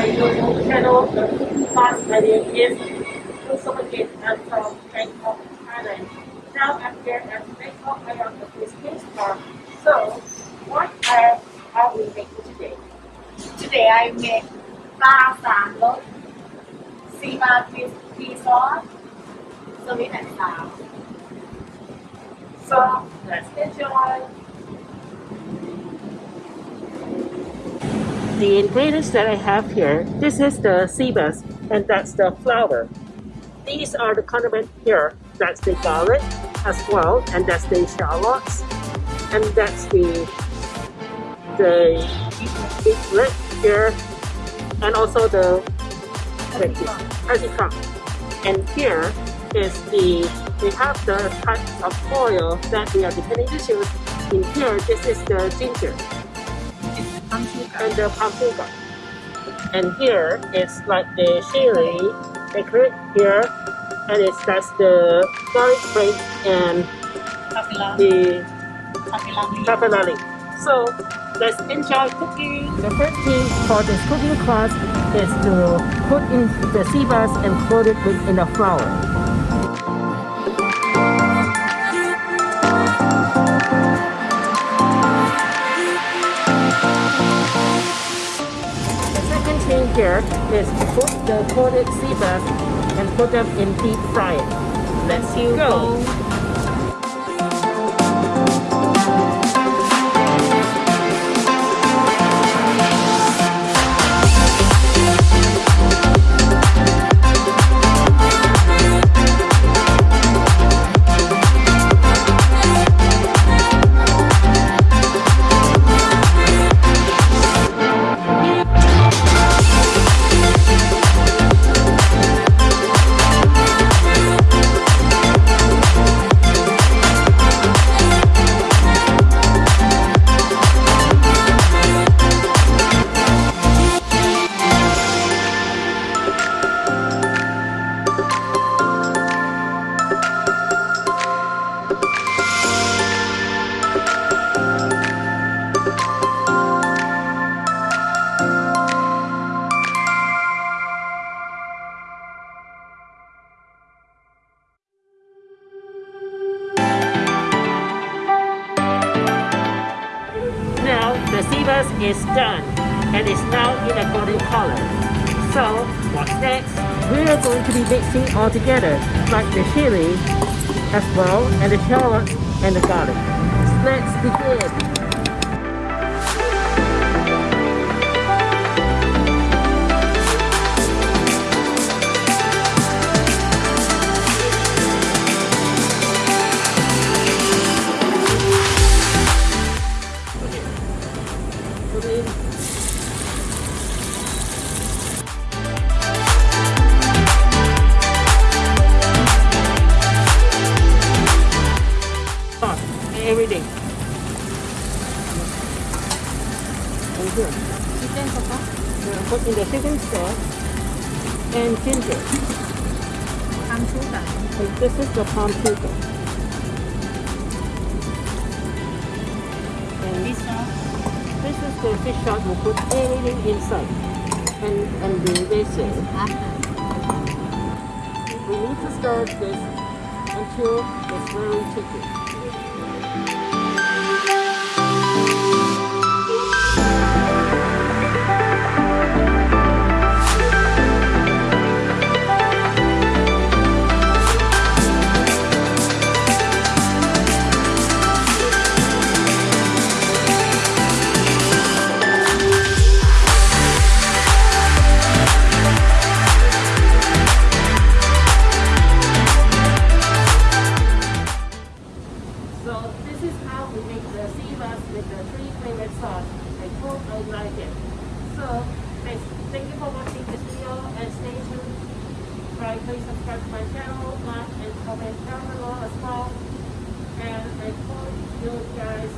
by My name is again. I'm from Bangkok, Thailand. Now I'm here at Bangkok around the So, what today? Today I sauce. So, let's enjoy. The ingredients that I have here, this is the seabass and that's the flour. These are the condiments here. That's the garlic as well, and that's the shallots, and that's the the beetroot here, and also the Artichoke. And here is the we have the type of oil that we are depending to choose. In here, this is the ginger and the Pampuka. And here it's like the Shiri decorate here, and it's that's the garlic bread and Tafilali. the Tafilali. So let's enjoy cooking. The first thing for this cooking class is to put in the sea bass and coat it in the flour. Here is put the coated sea bass and put them in deep frying. Let's you go. Now sea is done and it's now in a golden color. So what's next? We are going to be mixing all together like the chili as well and the shallots and the garlic. Let's begin. today. Every day. And here. Chicken papa? Yeah, put in the chicken sauce and ginger. Palm sugar. This is the palm sugar. And this sauce the fish sauce. We put everything inside. And and. อ่ะ We need to stir this until it's very thick. So this is how we make the bass with the three flavored sauce. I hope I like it. So thanks, thank you for watching this video and stay tuned. Try please subscribe to my channel, like and comment down below as well. And I hope you guys